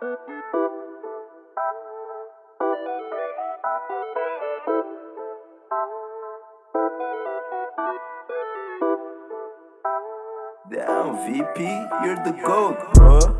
Damn, VP, you're the GOAT, bro.